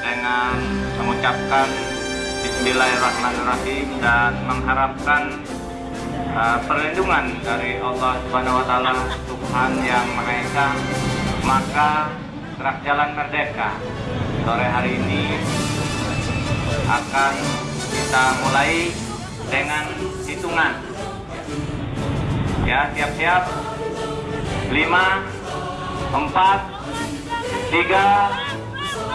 dengan mengucapkan Bismillahirrahmanirrahim dan mengharapkan uh, perlindungan dari Allah Subhanahu wa taala Tuhan yang Maha Esa. Maka gerak jalan merdeka. Sore hari ini akan kita mulai dengan hitungan. Ya siap-siap lima empat tiga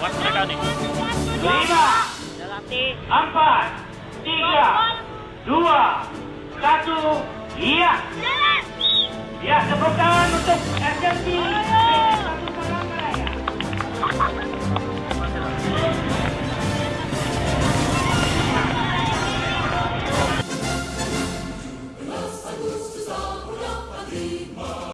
Buat mereka nih. Lima, empat, tiga, dua, satu. Iya. Ya, tepuk tangan untuk SMC